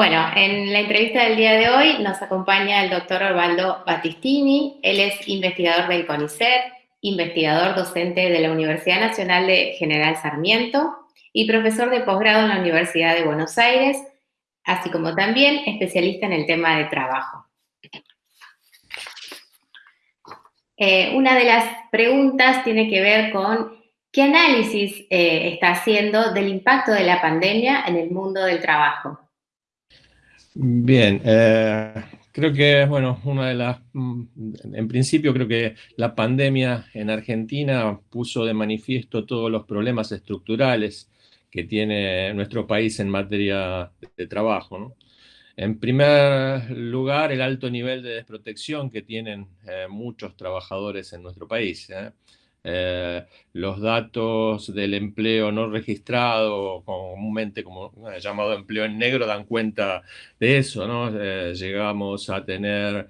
Bueno, en la entrevista del día de hoy nos acompaña el doctor Orvaldo Battistini. Él es investigador del CONICET, investigador docente de la Universidad Nacional de General Sarmiento y profesor de posgrado en la Universidad de Buenos Aires, así como también especialista en el tema de trabajo. Eh, una de las preguntas tiene que ver con qué análisis eh, está haciendo del impacto de la pandemia en el mundo del trabajo. Bien, eh, creo que, bueno, una de las, mm, en principio creo que la pandemia en Argentina puso de manifiesto todos los problemas estructurales que tiene nuestro país en materia de trabajo. En primer lugar, el alto nivel de desprotección que tienen eh, muchos trabajadores en nuestro país. ¿eh? Eh, los datos del empleo no registrado, comúnmente como eh, llamado empleo en negro, dan cuenta de eso, ¿no? Eh, llegamos a tener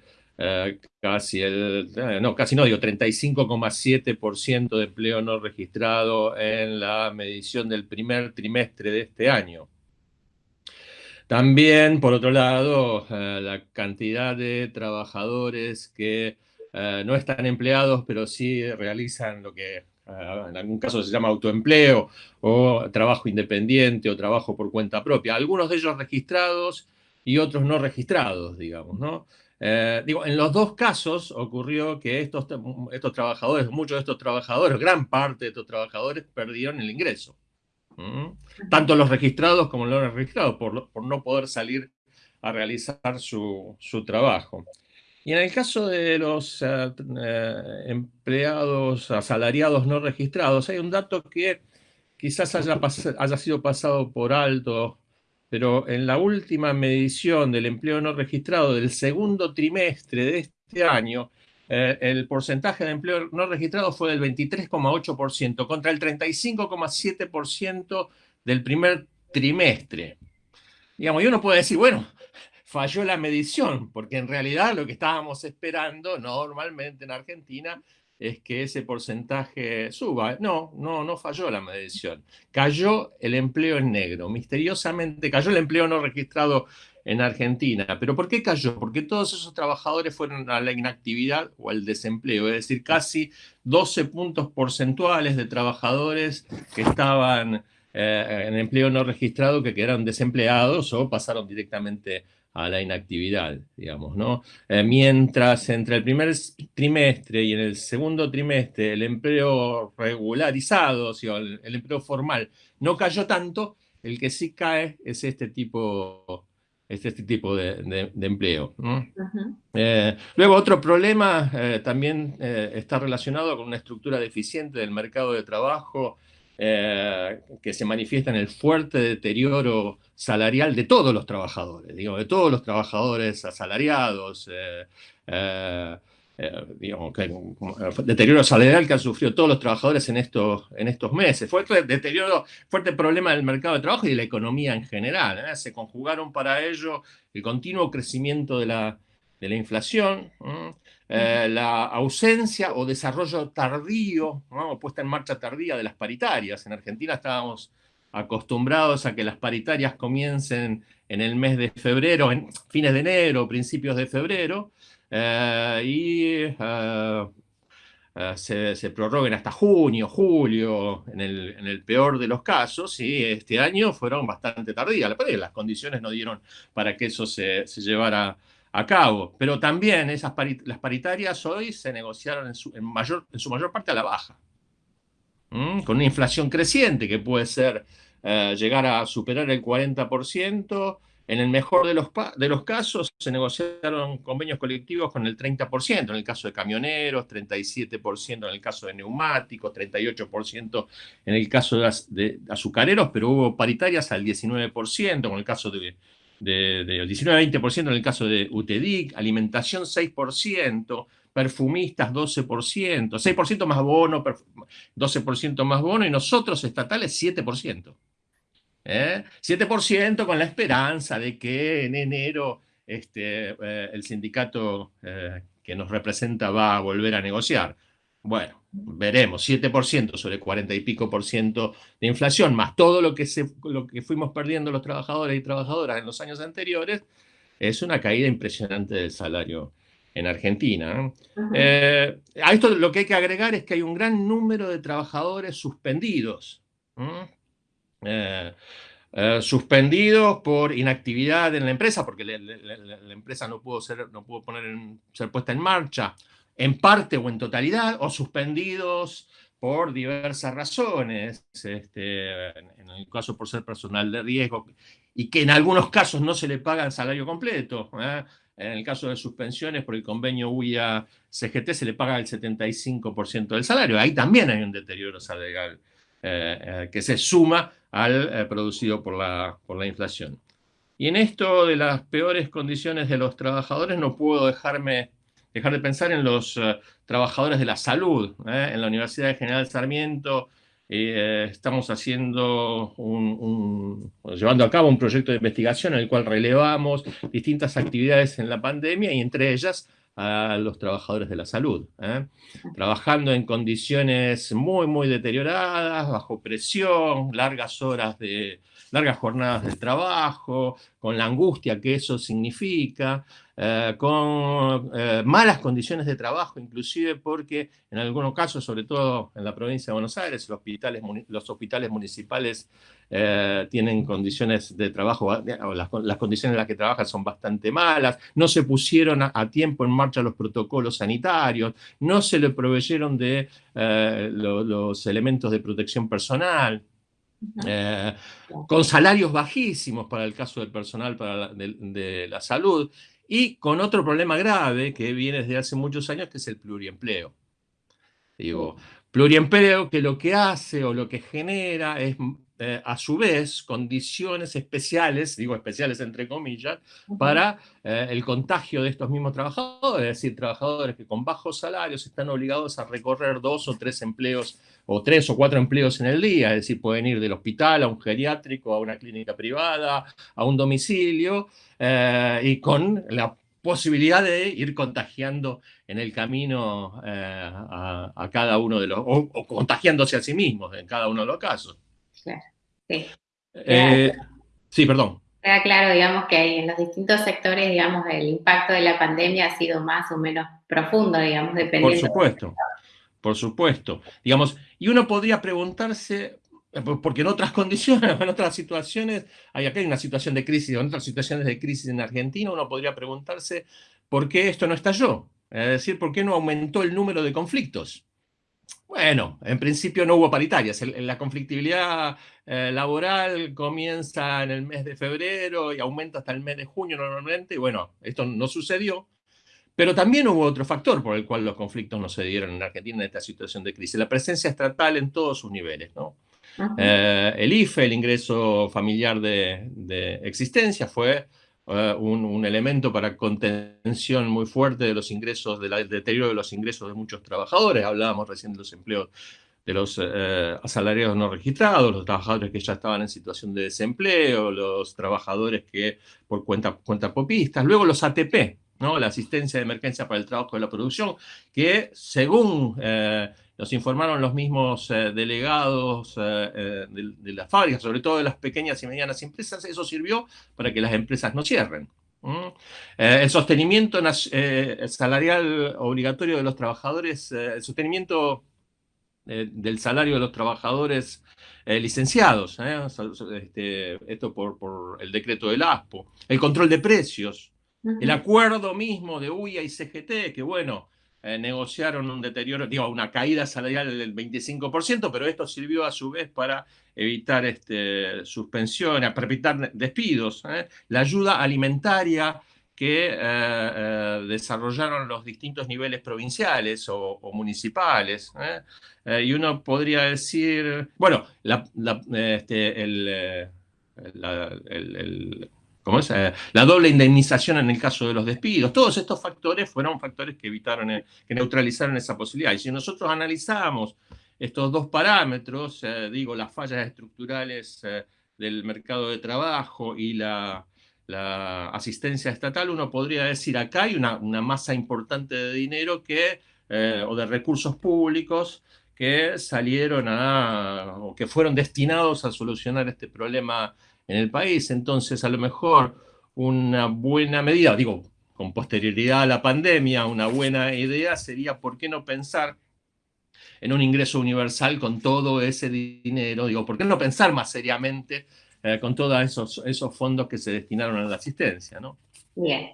casi el, no, casi no, digo, 35,7% de empleo no registrado en la medición del primer trimestre de este año. También, por otro lado, la cantidad de trabajadores que eh, no están empleados, pero sí realizan lo que eh, en algún caso se llama autoempleo o trabajo independiente o trabajo por cuenta propia. Algunos de ellos registrados y otros no registrados, digamos, ¿no? Eh, digo, en los dos casos ocurrió que estos, estos trabajadores, muchos de estos trabajadores, gran parte de estos trabajadores perdieron el ingreso. Tanto los registrados como los no registrados, por, por no poder salir a realizar su, su trabajo. Y en el caso de los eh, eh, empleados asalariados no registrados, hay un dato que quizás haya, haya, sido pasado por alto, pero en la última medición del empleo no registrado del segundo trimestre de este año, eh, el porcentaje de empleo no registrado fue del 23,8% contra el 35,7% del primer trimestre. Digamos, y uno puede decir, bueno, falló la medición, porque en realidad lo que estábamos esperando normalmente en Argentina es que ese porcentaje suba. No, no, no falló la medición. Cayó el empleo en negro, misteriosamente cayó el empleo no registrado en Argentina. ¿Pero por qué cayó? Porque todos esos trabajadores fueron a la inactividad o al desempleo, es decir, casi 12 puntos porcentuales de trabajadores que estaban eh, en empleo no registrado que quedaron desempleados o pasaron directamente a la inactividad, digamos, ¿no? Eh, mientras entre el primer trimestre y en el segundo trimestre el empleo regularizado, o el, empleo formal, no cayó tanto, el que sí cae es este tipo, este tipo de, empleo. Eh, luego, otro problema eh, también está relacionado con una estructura deficiente del mercado de trabajo, que se manifiesta en el fuerte deterioro salarial de todos los trabajadores, digo, de todos los trabajadores asalariados, eh, eh, eh, deterioro salarial que han sufrido todos los trabajadores en estos, en estos meses. Fuerte deterioro, fuerte problema del mercado de trabajo y de la economía en general. Se conjugaron para ello el continuo crecimiento de la, de la inflación, la ausencia o desarrollo tardío, o puesta en marcha tardía de las paritarias. En Argentina estábamos acostumbrados a que las paritarias comiencen en el mes de febrero, en fines de enero, principios de febrero, eh, y eh, eh, se, prorroguen hasta junio, julio, en el, peor de los casos, y este año fueron bastante tardías. Las condiciones no dieron para que eso se, llevara a cabo. Pero también esas las paritarias hoy se negociaron en su, mayor, en su mayor parte a la baja. Con una inflación creciente que puede ser eh, llegar a superar el 40%. En el mejor de los, de los casos se negociaron convenios colectivos con el 30%, en el caso de camioneros, 37% en el caso de neumáticos, 38% en el caso de, azucareros, pero hubo paritarias al 19%, con el caso de, de, 19-20% en el caso de UTEDIC, alimentación 6%, perfumistas 12%, 6% más bono, 12% más bono, y nosotros estatales 7%. ¿eh? 7% con la esperanza de que en enero este, eh, el sindicato eh, que nos representa va a volver a negociar. Bueno, veremos, 7% sobre 40 y pico por ciento de inflación, más todo lo que, se, lo que fuimos perdiendo los trabajadores y trabajadoras en los años anteriores, es una caída impresionante del salario en Argentina. Eh, a esto lo que hay que agregar es que hay un gran número de trabajadores suspendidos. Eh, eh, suspendidos por inactividad en la empresa, porque la, empresa no pudo, ser, no pudo poner ser puesta en marcha, en parte o en totalidad, o suspendidos por diversas razones, este, en el caso por ser personal de riesgo, y que en algunos casos no se le paga el salario completo. ¿eh? En el caso de suspensiones por el convenio UIA-CGT se le paga el 75% del salario. Ahí también hay un deterioro salarial eh, eh, que se suma al producido por la, por la inflación. Y en esto de las peores condiciones de los trabajadores no puedo dejarme dejar de pensar en los eh, trabajadores de la salud. ¿eh? En la Universidad de General Sarmiento eh, estamos haciendo un, llevando a cabo un proyecto de investigación en el cual relevamos distintas actividades en la pandemia y entre ellas a los trabajadores de la salud, trabajando en condiciones muy, muy deterioradas, bajo presión, largas horas de, largas jornadas de trabajo, con la angustia que eso significa, eh, con eh, malas condiciones de trabajo, inclusive porque en algunos casos, sobre todo en la provincia de Buenos Aires, los hospitales, los hospitales municipales eh, tienen condiciones de trabajo, las, condiciones en las que trabajan son bastante malas, no se pusieron a, tiempo en marcha los protocolos sanitarios, no se le proveyeron de los elementos de protección personal, con salarios bajísimos para el caso del personal para de, la salud, y con otro problema grave que viene desde hace muchos años, que es el pluriempleo. Digo, pluriempleo que lo que hace o lo que genera es eh, a su vez, condiciones especiales, digo especiales entre comillas, para eh, el contagio de estos mismos trabajadores, es decir, trabajadores que con bajos salarios están obligados a recorrer dos o tres empleos, o tres o cuatro empleos en el día, es decir, pueden ir del hospital a un geriátrico, a una clínica privada, a un domicilio, eh, y con la posibilidad de ir contagiando en el camino a, cada uno de los, o contagiándose a sí mismos en cada uno de los casos. Claro, sí. Eh, sí, perdón. Queda claro, digamos, que en los distintos sectores, digamos, el impacto de la pandemia ha sido más o menos profundo, digamos, dependiendo. Por supuesto, por supuesto. Digamos, y uno podría preguntarse, eh, porque en otras condiciones, en otras situaciones, hay acá hay una situación de crisis, en otras situaciones de crisis en Argentina, uno podría preguntarse por qué esto no estalló. Es decir, por qué no aumentó el número de conflictos. Bueno, en principio no hubo paritarias. La conflictividad eh, laboral comienza en el mes de febrero y aumenta hasta el mes de junio normalmente. Y bueno, esto no sucedió. Pero también hubo otro factor por el cual los conflictos no se dieron en Argentina en esta situación de crisis. La presencia estatal en todos sus niveles. ¿no? Eh, el IFE, el ingreso familiar de existencia, fue eh, un, elemento para contención muy fuerte de los ingresos, del deterioro de los ingresos de muchos trabajadores. Hablábamos recién de los empleos de los eh, asalariados no registrados, los trabajadores que ya estaban en situación de desempleo, los trabajadores que por cuenta, cuenta popistas, luego los ATP, ¿no? la asistencia de emergencia para el trabajo de la producción, que según eh, nos informaron los mismos eh, delegados eh, eh, de, las fábricas, sobre todo de las pequeñas y medianas empresas, eso sirvió para que las empresas no cierren. el sostenimiento salarial obligatorio de los trabajadores, el sostenimiento del salario de los trabajadores licenciados, este, esto por, por, el decreto del ASPO, el control de precios, el acuerdo mismo de UIA y CGT, que bueno, eh, negociaron un deterioro, digo, una caída salarial del 25%, pero esto sirvió a su vez para evitar este, suspensiones, para evitar despidos. ¿eh? La ayuda alimentaria que eh, desarrollaron los distintos niveles provinciales o, municipales. y uno podría decir, bueno, este, el ¿cómo es? la doble indemnización en el caso de los despidos. Todos estos factores fueron factores que evitaron, que neutralizaron esa posibilidad. Y si nosotros analizamos estos dos parámetros, digo, las fallas estructurales del mercado de trabajo y la, asistencia estatal, uno podría decir acá hay una, masa importante de dinero que, eh, o de recursos públicos que salieron a, o que fueron destinados a solucionar este problema en el país. Entonces, a lo mejor una buena medida, digo, con posterioridad a la pandemia, una buena idea sería, ¿por qué no pensar en un ingreso universal con todo ese dinero. Digo, ¿por qué no pensar más seriamente eh, con todos esos, esos fondos que se destinaron a la asistencia? ¿no? Bien.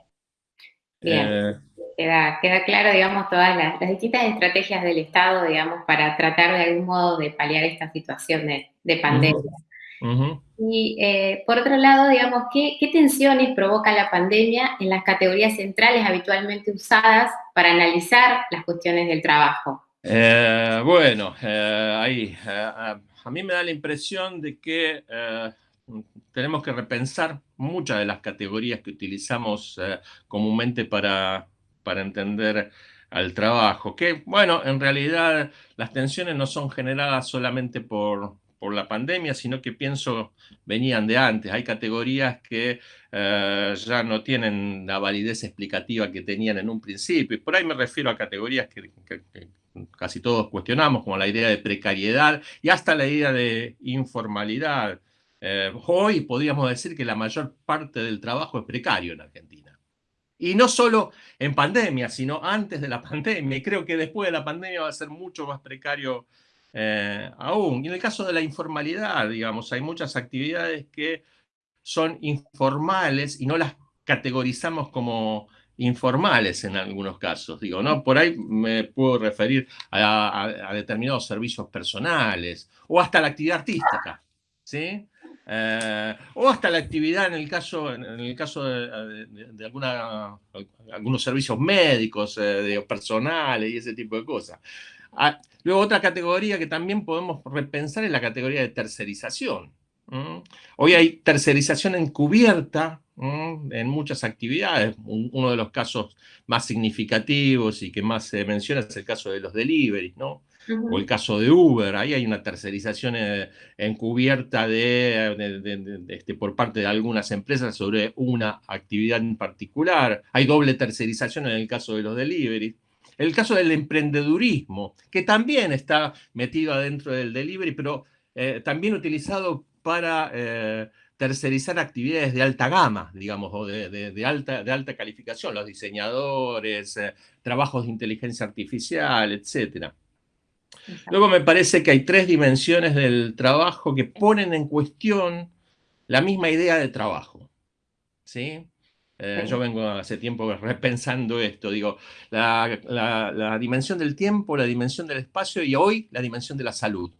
Bien. Eh, queda, queda, claro, digamos, todas las, distintas estrategias del Estado, digamos, para tratar de algún modo de paliar esta situación de, de pandemia. Y eh, por otro lado, digamos, ¿qué, ¿qué, tensiones provoca la pandemia en las categorías centrales habitualmente usadas para analizar las cuestiones del trabajo? Eh, bueno, eh, ahí, eh, a mí me da la impresión de que tenemos que repensar muchas de las categorías que utilizamos comúnmente para, para entender al trabajo, que bueno, en realidad las tensiones no son generadas solamente por, por la pandemia, sino que pienso venían de antes. Hay categorías que eh, ya no tienen la validez explicativa que tenían en un principio. Y por ahí me refiero a categorías que, casi todos cuestionamos, como la idea de precariedad y hasta la idea de informalidad. Eh, hoy podríamos decir que la mayor parte del trabajo es precario en Argentina. Y no solo en pandemia, sino antes de la pandemia. Y creo que después de la pandemia va a ser mucho más precario eh, aún. Y en el caso de la informalidad, digamos, hay muchas actividades que son informales y no las categorizamos como informales en algunos casos. Digo, ¿no? Por ahí me puedo referir a, determinados servicios personales o hasta la actividad artística. ¿sí? Eh, o hasta la actividad en el caso, en el caso de, algunos servicios médicos, eh, personales y ese tipo de cosas. Ah, luego otra categoría que también podemos repensar es la categoría de tercerización. Hoy hay tercerización encubierta en muchas actividades. uno de los casos más significativos y que más se menciona es el caso de los deliveries, ¿no? O el caso de Uber, ahí hay una tercerización eh, encubierta de, este, por parte de algunas empresas sobre una actividad en particular. Hay doble tercerización en el caso de los deliveries. El caso del emprendedurismo, que también está metido adentro del delivery, pero eh, también utilizado para eh, tercerizar actividades de alta gama, digamos, o de, alta, de alta calificación, los diseñadores, eh, trabajos de inteligencia artificial, etc. Luego me parece que hay tres dimensiones del trabajo que ponen en cuestión la misma idea de trabajo. ¿sí? Eh, yo vengo hace tiempo repensando esto, digo, la, dimensión del tiempo, la dimensión del espacio y hoy la dimensión de la salud.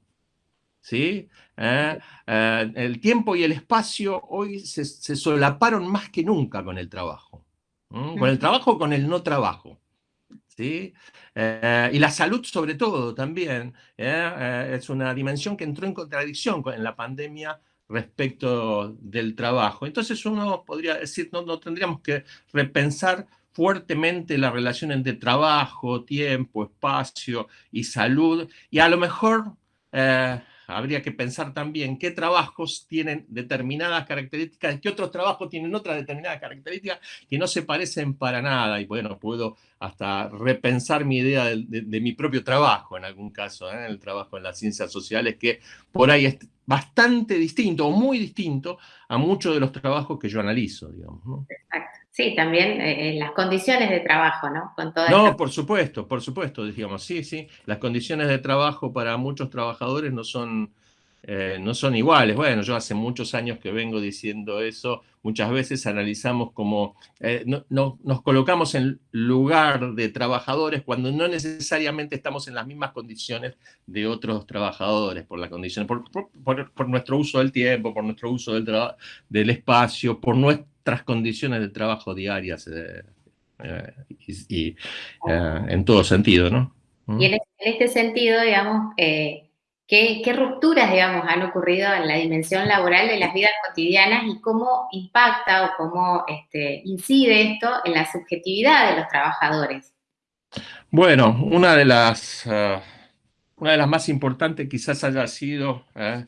¿Sí? Eh, eh, el tiempo y el espacio hoy se, solaparon más que nunca con el trabajo. Con el trabajo, con el no trabajo. ¿Sí? y la salud sobre todo también. es una dimensión que entró en contradicción con, en la pandemia respecto del trabajo. Entonces uno podría decir, no, no tendríamos que repensar fuertemente la relación entre trabajo, tiempo, espacio y salud, y a lo mejor eh, habría que pensar también qué trabajos tienen determinadas características, qué otros trabajos tienen otras determinadas características que no se parecen para nada. Y bueno, puedo hasta repensar mi idea de, mi propio trabajo en algún caso, ¿eh? el trabajo en las ciencias sociales, que por ahí es bastante distinto o muy distinto a muchos de los trabajos que yo analizo, digamos. Exacto. Sí, también eh, las condiciones de trabajo, ¿no? Con no, por supuesto, por supuesto, digamos, sí, sí. Las condiciones de trabajo para muchos trabajadores no son, eh, no son iguales. Bueno, yo hace muchos años que vengo diciendo eso, muchas veces analizamos como, eh, no, nos colocamos en lugar de trabajadores cuando no necesariamente estamos en las mismas condiciones de otros trabajadores, por las condiciones, por, por, nuestro uso del tiempo, por nuestro uso del, del espacio, por nuestro condiciones de trabajo diarias eh, y, en todo sentido, ¿no? Y en, este sentido, digamos, ¿Qué, rupturas, digamos, han ocurrido en la dimensión laboral de las vidas cotidianas y cómo impacta o cómo este, incide esto en la subjetividad de los trabajadores? Bueno, una de las, ah, una de las más importantes quizás haya sido eh,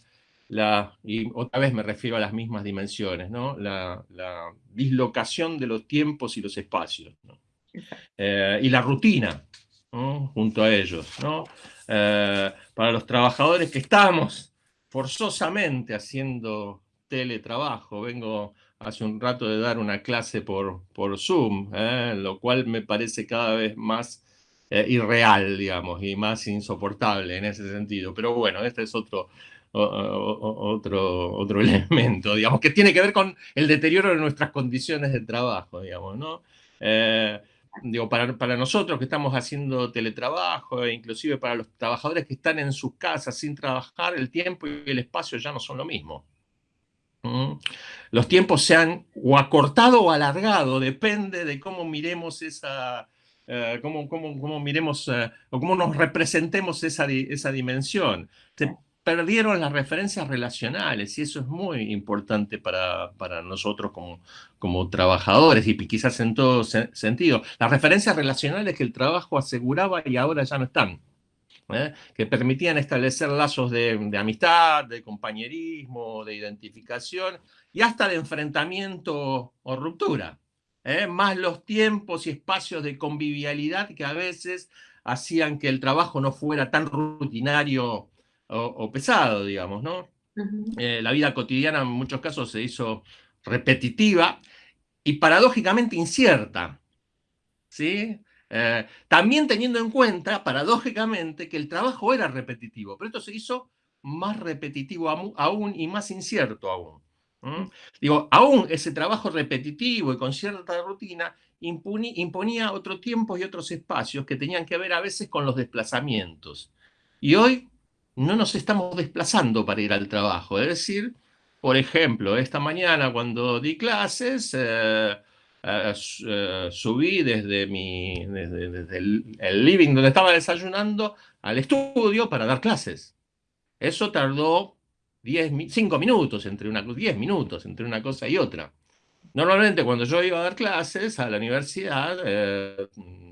la, y otra vez me refiero a las mismas dimensiones, ¿no? la, dislocación de los tiempos y los espacios, eh, y la rutina junto a ellos. ¿no? Eh, para los trabajadores que estamos forzosamente haciendo teletrabajo. Vengo hace un rato de dar una clase por, por Zoom, ¿eh? lo cual me parece cada vez más eh, irreal, digamos, y más insoportable en ese sentido. Pero bueno, este es otro, otro, otro elemento, digamos, que tiene que ver con el deterioro de nuestras condiciones de trabajo, digamos, ¿no? Digo, para, para, nosotros que estamos haciendo teletrabajo, e inclusive para los trabajadores que están en sus casas sin trabajar, el tiempo y el espacio ya no son lo mismo. ¿Mm? Los tiempos se han o acortado o alargado, depende de cómo miremos esa, eh, cómo, cómo, cómo, miremos eh, o cómo nos representemos esa, esa dimensión perdieron las referencias relacionales y eso es muy importante para, para nosotros como, como trabajadores y quizás en todo sentido. Las referencias relacionales que el trabajo aseguraba y ahora ya no están. ¿eh? que permitían establecer lazos de, de, amistad, de compañerismo, de identificación y hasta de enfrentamiento o ruptura. ¿eh? Más los tiempos y espacios de convivialidad que a veces hacían que el trabajo no fuera tan rutinario o, pesado, digamos, ¿no? Eh, la vida cotidiana en muchos casos se hizo repetitiva y paradójicamente incierta, ¿sí? Eh, también teniendo en cuenta, paradójicamente, que el trabajo era repetitivo, pero esto se hizo más repetitivo aún y más incierto aún. Digo, aún ese trabajo repetitivo y con cierta rutina imponía otro tiempo y otros espacios que tenían que ver a veces con los desplazamientos. Y hoy no nos estamos desplazando para ir al trabajo. Es decir, por ejemplo, esta mañana cuando di clases, eh, eh, eh, subí desde, mi, desde, el, living donde estaba desayunando al estudio para dar clases. Eso tardó 10, 5 minutos, entre una, 10 minutos entre una cosa y otra. Normalmente cuando yo iba a dar clases a la universidad,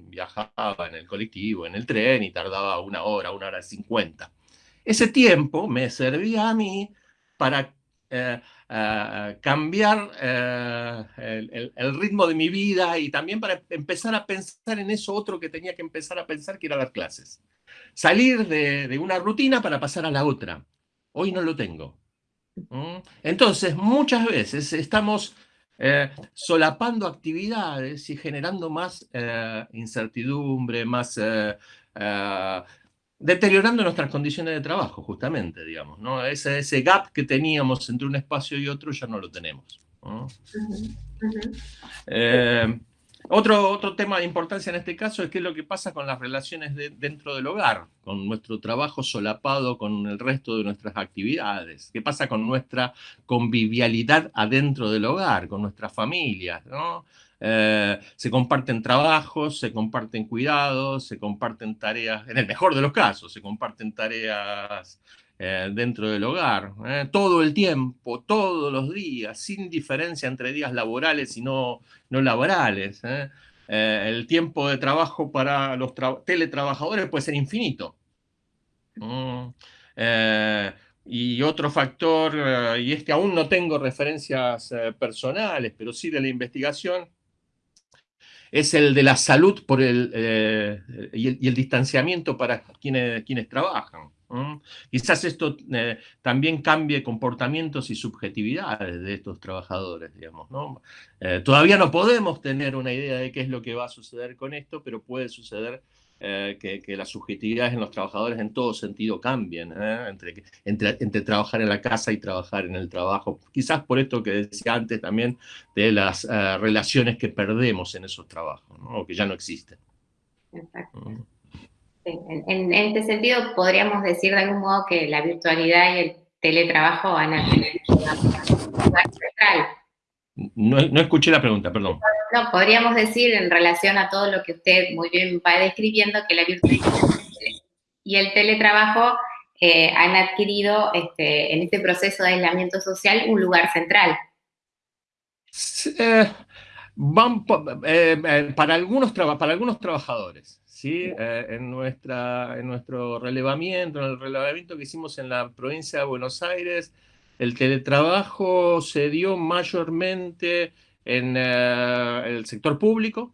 viajaba en el colectivo, en el tren y tardaba una hora, una hora cincuenta. Ese tiempo me servía a mí para eh, eh, cambiar eh, el, ritmo de mi vida y también para empezar a pensar en eso otro que tenía que empezar a pensar, que era dar clases. Salir de, una rutina para pasar a la otra. Hoy no lo tengo. Entonces, muchas veces estamos solapando actividades y generando más incertidumbre, más deteriorando nuestras condiciones de trabajo, justamente, digamos, ¿no? Ese, ese gap que teníamos entre un espacio y otro ya no lo tenemos. Eh, otro, otro tema de importancia en este caso es qué es lo que pasa con las relaciones dentro del hogar, con nuestro trabajo solapado con el resto de nuestras actividades, qué pasa con nuestra convivialidad adentro del hogar, con nuestras familias, ¿no? Eh, se comparten trabajos, se comparten cuidados, se comparten tareas, en el mejor de los casos, se comparten tareas eh, dentro del hogar, eh, todo el tiempo, todos los días, sin diferencia entre días laborales y no, no laborales. el tiempo de trabajo para los teletrabajadores puede ser infinito. y otro factor, y es que aún no tengo referencias personales, pero sí de la investigación, es el de la salud por el, eh, y, el distanciamiento para quienes, quienes trabajan. Quizás esto eh, también cambie comportamientos y subjetividades de estos trabajadores, digamos. ¿no? Eh, todavía no podemos tener una idea de qué es lo que va a suceder con esto, pero puede suceder eh, que, las subjetividades en los trabajadores en todo sentido cambien, ¿eh? entre, entre, entre, trabajar en la casa y trabajar en el trabajo. Quizás por esto que decía antes también de las eh, relaciones que perdemos en esos trabajos, o que ya no existen. Exacto. Mm. en, este sentido, podríamos decir de algún modo que la virtualidad y el teletrabajo van a tener una central no, no, escuché la pregunta, perdón. No, podríamos decir en relación a todo lo que usted muy bien va describiendo, que la virtualidad y el teletrabajo eh, han adquirido este, en este proceso de aislamiento social un lugar central. Eh, eh, para, algunos para algunos trabajadores, ¿sí? en, nuestra, en nuestro relevamiento, en el relevamiento que hicimos en la provincia de Buenos Aires, el teletrabajo se dio mayormente en el sector público,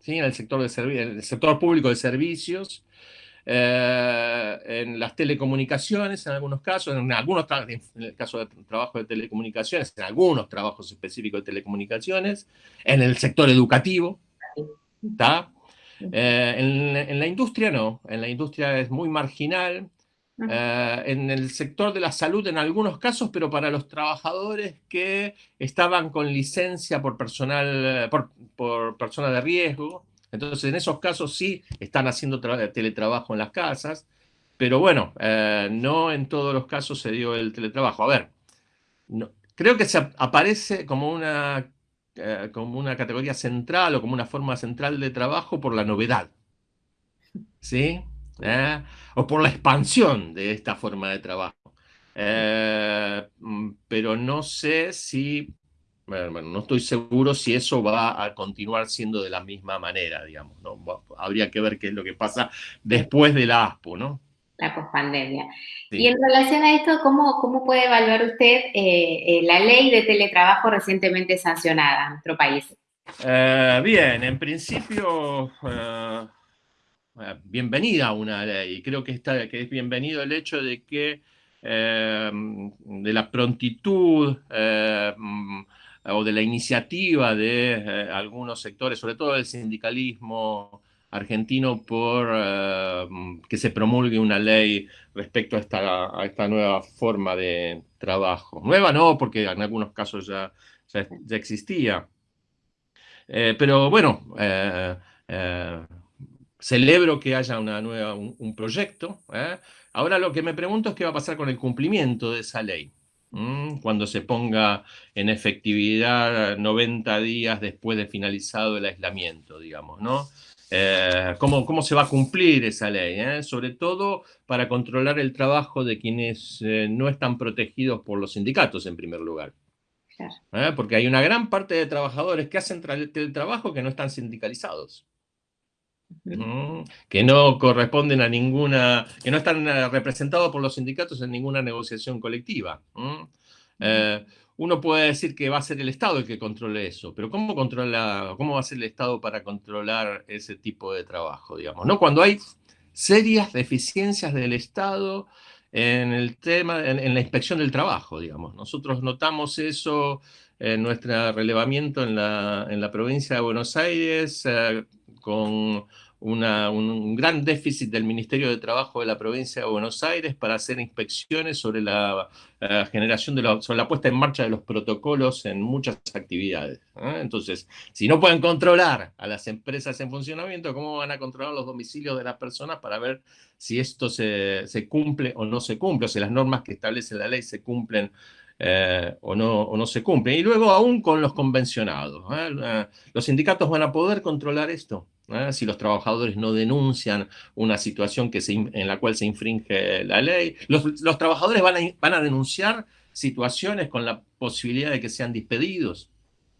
¿sí? en, el sector de en el sector público de servicios, eh, en las telecomunicaciones en algunos casos, en algunos en el caso de trabajo de telecomunicaciones, en algunos trabajos específicos de telecomunicaciones, en el sector educativo, ¿está? Eh, en, la industria no, en la industria es muy marginal, eh, en el sector de la salud en algunos casos, pero para los trabajadores que estaban con licencia por personal, por, por persona de riesgo, entonces, en esos casos sí están haciendo teletrabajo en las casas, pero bueno, eh, no en todos los casos se dio el teletrabajo. A ver, creo que se aparece como una, eh, como una categoría central o como una forma central de trabajo por la novedad, ¿sí? ¿Eh? O por la expansión de esta forma de trabajo. Mm, pero no sé si bueno, no estoy seguro si eso va a continuar siendo de la misma manera, digamos. ¿no? Habría que ver qué es lo que pasa después de la ASPO, ¿no? La pospandemia. Y en relación a esto, ¿cómo, cómo puede evaluar usted eh, eh, la ley de teletrabajo recientemente sancionada en nuestro país? Eh, bien, en principio, bienvenida una ley. Creo que, está, que es bienvenido el hecho de que de la prontitud, o de la iniciativa de eh, algunos sectores, sobre todo del sindicalismo argentino, por eh, que se promulgue una ley respecto a esta, nueva forma de trabajo. Nueva no, porque en algunos casos ya, ya, existía. Eh, pero bueno, celebro que haya una nueva, un proyecto. Ahora lo que me pregunto es qué va a pasar con el cumplimiento de esa ley cuando se ponga en efectividad 90 días después de finalizado el aislamiento, digamos, ¿no? Eh, ¿cómo, ¿cómo, se va a cumplir esa ley? Eh? Sobre todo para controlar el trabajo de quienes eh, no están protegidos por los sindicatos, en primer lugar. Porque hay una gran parte de trabajadores que hacen el trabajo que no están sindicalizados. Que no corresponden a ninguna, que no están eh, representados por los sindicatos en ninguna negociación colectiva. Eh, uno puede decir que va a ser el Estado el que controle eso, pero ¿cómo, controla, ¿cómo va a ser el Estado para controlar ese tipo de trabajo? Digamos, ¿no? Cuando hay serias deficiencias del Estado en el tema, en, la inspección del trabajo, digamos. Nosotros notamos eso en nuestro relevamiento en la, en la provincia de Buenos Aires, eh, con un gran déficit del Ministerio de Trabajo de la provincia de Buenos Aires para hacer inspecciones sobre la eh, generación de la, sobre la puesta en marcha de los protocolos en muchas actividades. ¿eh? Entonces, si no pueden controlar a las empresas en funcionamiento, ¿cómo van a controlar los domicilios de las personas para ver si esto se, se cumple o no se cumple, o si las normas que establece la ley se cumplen eh, o, no, o, no, se cumplen. Y luego aún con los convencionados. ¿Los sindicatos van a poder controlar esto? ¿eh? si los trabajadores no denuncian una situación que en la cual se infringe la ley. Los, trabajadores van a, van a, denunciar situaciones con la posibilidad de que sean despedidos.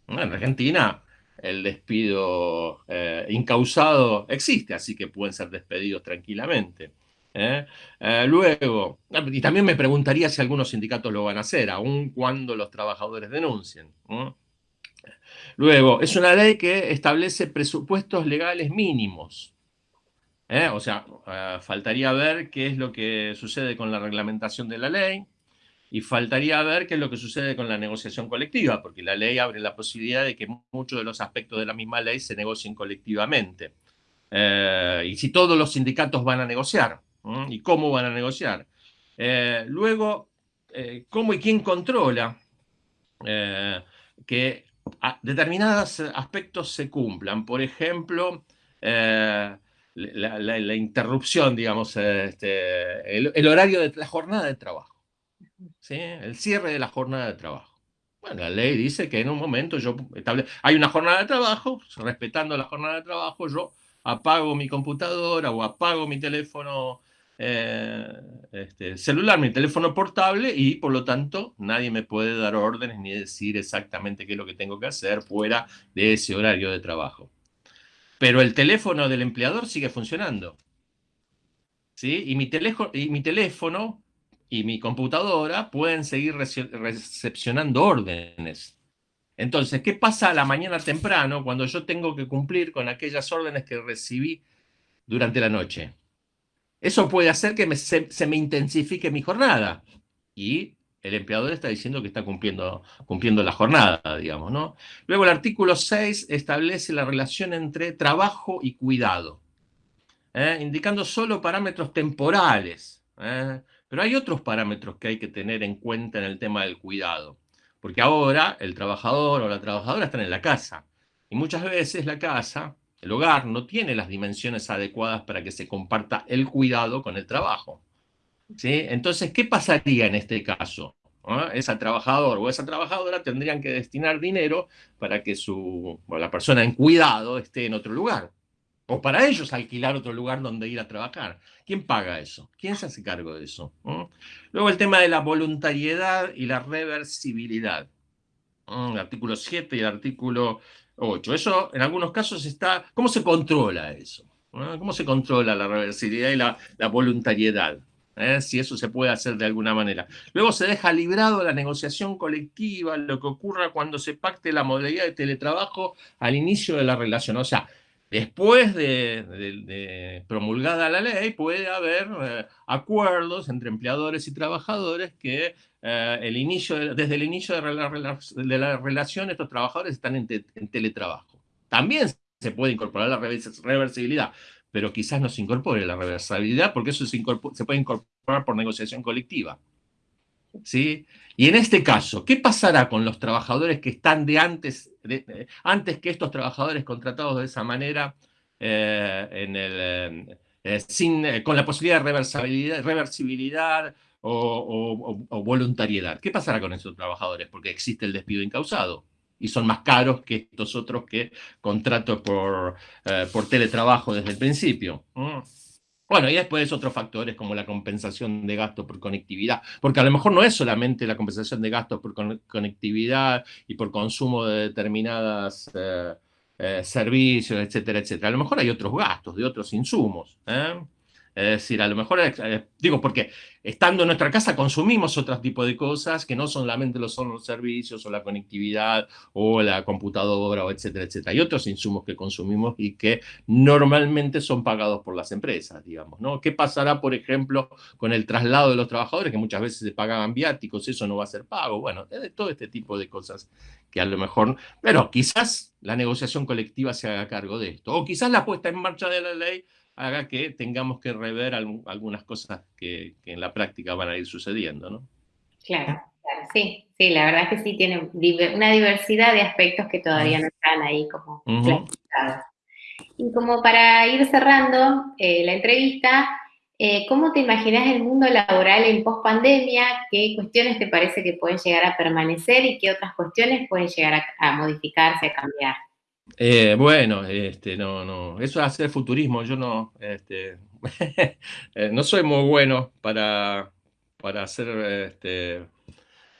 En Argentina el despido eh, incausado existe, así que pueden ser despedidos tranquilamente. ¿Eh? luego, y también me preguntaría si algunos sindicatos lo van a hacer, aun cuando los trabajadores denuncien. Luego, es una ley que establece presupuestos legales mínimos. ¿eh? O sea, eh, faltaría ver qué es lo que sucede con la reglamentación de la ley y faltaría ver qué es lo que sucede con la negociación colectiva, porque la ley abre la posibilidad de que muchos de los aspectos de la misma ley se negocien colectivamente. Eh, y si todos los sindicatos van a negociar, y cómo van a negociar. luego, cómo y quién controla que determinados aspectos se cumplan. Por ejemplo, eh, la, interrupción, digamos, este, el, horario de la jornada de trabajo. ¿sí? El cierre de la jornada de trabajo. Bueno, la ley dice que en un momento yo hay una jornada de trabajo, respetando la jornada de trabajo, yo apago mi computadora o apago mi teléfono eh, este, celular, mi teléfono portable, y por lo tanto nadie me puede dar órdenes ni decir exactamente qué es lo que tengo que hacer fuera de ese horario de trabajo. Pero el teléfono del empleador sigue funcionando. ¿sí? Y, mi teléfono, y mi teléfono y mi computadora pueden seguir recepcionando órdenes. Entonces, ¿qué pasa a la mañana temprano cuando yo tengo que cumplir con aquellas órdenes que recibí durante la noche? Eso puede hacer que se, me intensifique mi jornada. Y el empleador está diciendo que está cumpliendo, cumpliendo la jornada, digamos, ¿no? Luego el artículo 6 establece la relación entre trabajo y cuidado, ¿eh? indicando solo parámetros temporales. ¿eh? Pero hay otros parámetros que hay que tener en cuenta en el tema del cuidado. Porque ahora el trabajador o la trabajadora están en la casa. Y muchas veces la casa el hogar no tiene las dimensiones adecuadas para que se comparta el cuidado con el trabajo. ¿sí? Entonces, ¿qué pasaría en este caso? ¿Ah? Esa trabajador o esa trabajadora tendrían que destinar dinero para que su, la persona en cuidado esté en otro lugar. O para ellos alquilar otro lugar donde ir a trabajar. ¿Quién paga eso? ¿Quién se hace cargo de eso? ¿Mm? Luego el tema de la voluntariedad y la reversibilidad. ¿Mm? El artículo 7 y el artículo 8. Eso en algunos casos está... ¿Cómo se controla eso? ¿Cómo se controla la reversibilidad y la, voluntariedad? ¿Eh? Si eso se puede hacer de alguna manera. Luego se deja librado la negociación colectiva, lo que ocurra cuando se pacte la modalidad de teletrabajo al inicio de la relación. O sea, después de, promulgada la ley puede haber eh, acuerdos entre empleadores y trabajadores que eh, el inicio, desde el inicio de la, relación estos trabajadores están en, teletrabajo. También se puede incorporar la reversibilidad, pero quizás no se incorpore la reversibilidad porque eso se, puede incorporar por negociación colectiva. ¿Sí? Y en este caso, ¿qué pasará con los trabajadores que están de antes, antes que estos trabajadores contratados de esa manera, eh, eh, con la posibilidad de reversibilidad, o, voluntariedad. ¿Qué pasará con esos trabajadores? Porque existe el despido incausado y son más caros que estos otros que eh, por teletrabajo desde el principio. Mm. Bueno, y después otros factores como la compensación de gastos por conectividad, porque a lo mejor no es solamente la compensación de gastos por conectividad y por consumo de determinadas eh, eh, servicios, etcétera, etcétera. A lo mejor hay otros gastos de otros insumos. Es decir, a lo mejor, eh, digo, porque estando en nuestra casa consumimos otro tipo de cosas que no solamente lo son los servicios o la conectividad o la computadora o etcétera, etcétera. Hay otros insumos que consumimos y que normalmente son pagados por las empresas, digamos, ¿no? ¿Qué pasará, por ejemplo, con el traslado de los trabajadores que muchas veces se pagaban viáticos? Eso no va a ser pago. Bueno, todo este tipo de cosas que a lo mejor, pero quizás la negociación colectiva se haga cargo de esto. O quizás la puesta en marcha de la ley haga que tengamos que rever algunas cosas que, en la práctica van a ir sucediendo, ¿no? Claro, claro, sí, sí, la verdad es que sí tiene una diversidad de aspectos que todavía no están ahí como Y como para ir cerrando eh, la entrevista, eh, ¿cómo te imaginas el mundo laboral en post-pandemia? ¿Qué cuestiones te parece que pueden llegar a permanecer y qué otras cuestiones pueden llegar a modificarse, a cambiar? Eh, bueno, este, no, no, eso es hacer futurismo. Yo no, este, eh, no soy muy bueno para, para hacer este,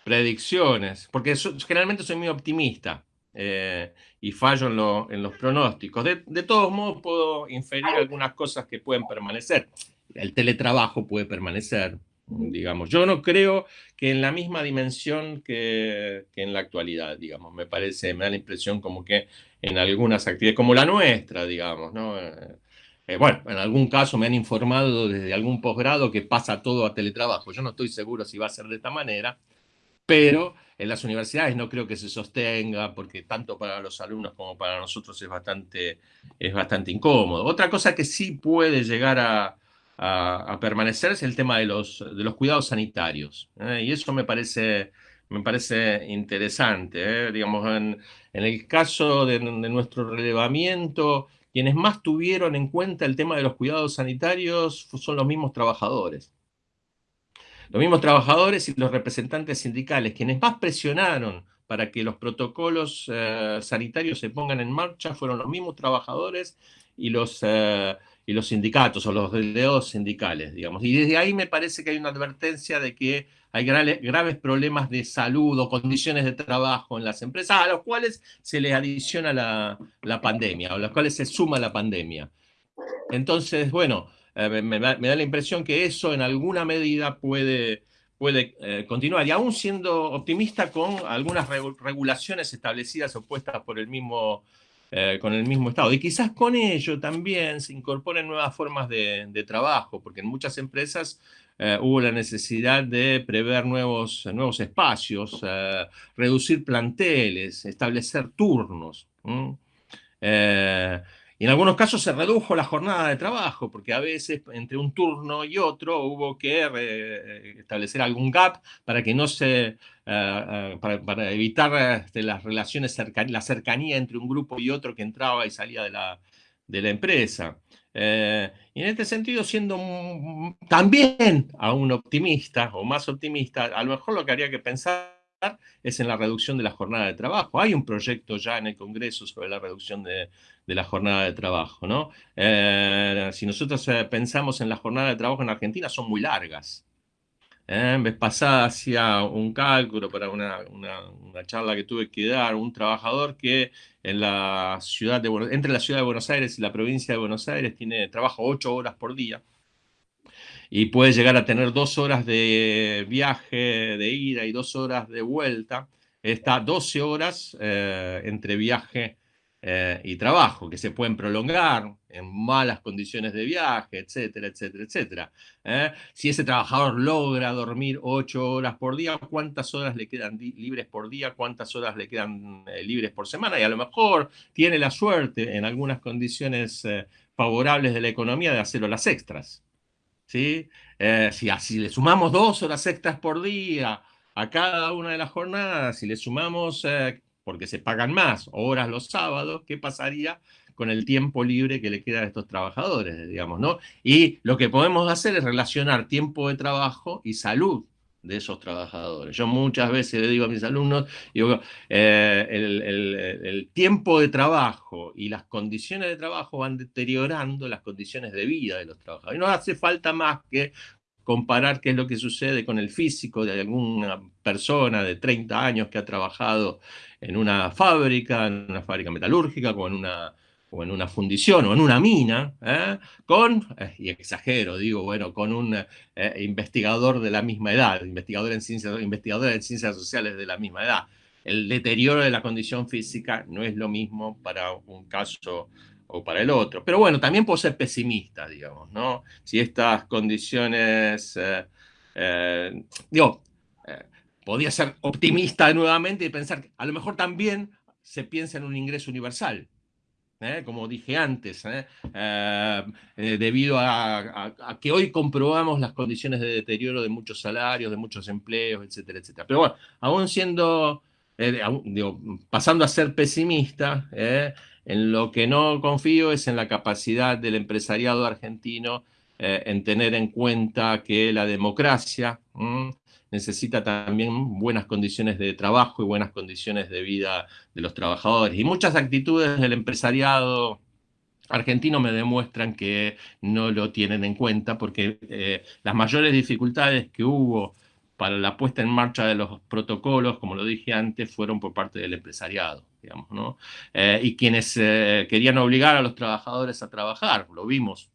predicciones, porque generalmente soy muy optimista eh, y fallo en, los pronósticos. De, de, todos modos, puedo inferir algunas cosas que pueden permanecer. El teletrabajo puede permanecer, digamos. Yo no creo que en la misma dimensión que, en la actualidad, digamos. Me parece, me da la impresión como que en algunas actividades, como la nuestra, digamos, ¿no? Eh, eh, bueno, en algún caso me han informado desde algún posgrado que pasa todo a teletrabajo. Yo no estoy seguro si va a ser de esta manera, pero en las universidades no creo que se sostenga, porque tanto para los alumnos como para nosotros es bastante, es bastante incómodo. Otra cosa que sí puede llegar a, a, permanecer es el tema de los, de los cuidados sanitarios. ¿eh? Y eso me parece, me parece interesante. ¿eh? Digamos, en, el caso de, de, nuestro relevamiento, quienes más tuvieron en cuenta el tema de los cuidados sanitarios son los mismos trabajadores. Los mismos trabajadores y los representantes sindicales, quienes más presionaron para que los protocolos eh, sanitarios se pongan en marcha, fueron los mismos trabajadores y los, y los sindicatos o los delegados sindicales, digamos. Y desde ahí me parece que hay una advertencia de que hay graves problemas de salud o condiciones de trabajo en las empresas, a los cuales se les adiciona la, la pandemia, o a los cuales se suma la pandemia. Entonces, bueno, eh, me, da la impresión que eso en alguna medida puede, puede eh, continuar, y aún siendo optimista con algunas regulaciones establecidas o puestas por el mismo eh, con el mismo Estado. Y quizás con ello también se incorporen nuevas formas de, trabajo, porque en muchas empresas eh, hubo la necesidad de prever nuevos, nuevos espacios, eh, reducir planteles, establecer turnos. En algunos casos se redujo la jornada de trabajo, porque a veces entre un turno y otro hubo que establecer algún gap para que no se, eh, eh, para, evitar este, las relaciones, la cercanía entre un grupo y otro que entraba y salía de la, de la empresa. Eh, y en este sentido, siendo también aún optimista o más optimista, a lo mejor lo que haría que pensar es en la reducción de la jornada de trabajo. Hay un proyecto ya en el Congreso sobre la reducción de, la jornada de trabajo. ¿no? Eh, si nosotros eh, pensamos en la jornada de trabajo en Argentina, son muy largas. ¿Eh? Vez pasada hacía un cálculo para una, charla que tuve que dar, un trabajador que en la ciudad de, entre la ciudad de Buenos Aires y la provincia de Buenos Aires tiene trabajo ocho horas por día y puede llegar a tener dos horas de viaje de ida y dos horas de vuelta, está 12 horas eh, entre viaje eh, y trabajo, que se pueden prolongar en malas condiciones de viaje, etcétera, etcétera, etcétera. ¿eh? Si ese trabajador logra dormir 8 horas por día, ¿cuántas horas le quedan libres por día? ¿Cuántas horas le quedan libres por semana? Y a lo mejor tiene la suerte, en algunas condiciones favorables de la economía, de hacerlo las extras. ¿Sí? Eh, si así le sumamos dos horas extras por día a cada una de las jornadas, si le sumamos, eh, porque se pagan más, horas los sábados, ¿qué pasaría con el tiempo libre que le queda a estos trabajadores, digamos, ¿no? Y lo que podemos hacer es relacionar tiempo de trabajo y salud de esos trabajadores. Yo muchas veces le digo a mis alumnos, eh, el, tiempo de trabajo y las condiciones de trabajo van deteriorando las condiciones de vida de los trabajadores. No hace falta más que comparar qué es lo que sucede con el físico de alguna persona de 30 años que ha trabajado en una fábrica, en una fábrica metalúrgica, en una o en una fundición o en una mina, ¿eh? con, eh, y exagero, digo, bueno, con un eh, investigador de la misma edad, investigador en ciencias, investigador en ciencias sociales de la misma edad. El deterioro de la condición física no es lo mismo para un caso o para el otro. Pero bueno, también puedo ser pesimista, digamos, ¿no? Si estas condiciones, digo, podría ser optimista nuevamente y pensar que a lo mejor también se piensa en un ingreso universal, ¿eh? como dije antes, ¿eh? Eh, debido a, que hoy comprobamos las condiciones de deterioro de muchos salarios, de muchos empleos, etcétera, etcétera. Pero bueno, aún siendo, pasando a ser pesimista, en lo que no confío es en la capacidad del empresariado argentino en tener en cuenta que la democracia necesita también buenas condiciones de trabajo y buenas condiciones de vida de los trabajadores. Y muchas actitudes del empresariado argentino me demuestran que no lo tienen en cuenta porque eh, las mayores dificultades que hubo para la puesta en marcha de los protocolos, como lo dije antes, fueron por parte del empresariado, digamos, ¿no? Eh, y quienes eh, querían obligar a los trabajadores a trabajar, lo vimos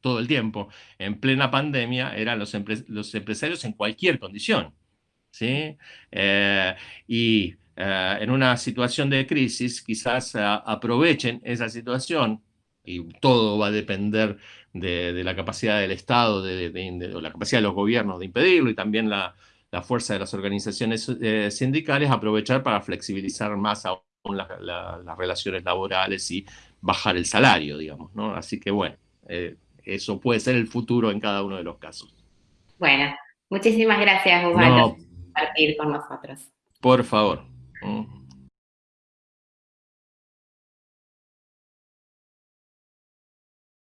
todo el tiempo, en plena pandemia, eran los, los empresarios en cualquier condición. ¿sí? Eh, y eh, en una situación de crisis, quizás eh, aprovechen esa situación, y todo va a depender de, la capacidad del Estado, de, la capacidad de los gobiernos de impedirlo, y también la, fuerza de las organizaciones sindicales, aprovechar para flexibilizar más aún las relaciones laborales y bajar el salario, digamos, ¿no? Así que bueno, eso puede ser el futuro en cada uno de los casos. Bueno, muchísimas gracias, Osvaldo, por compartir con nosotros. Por favor.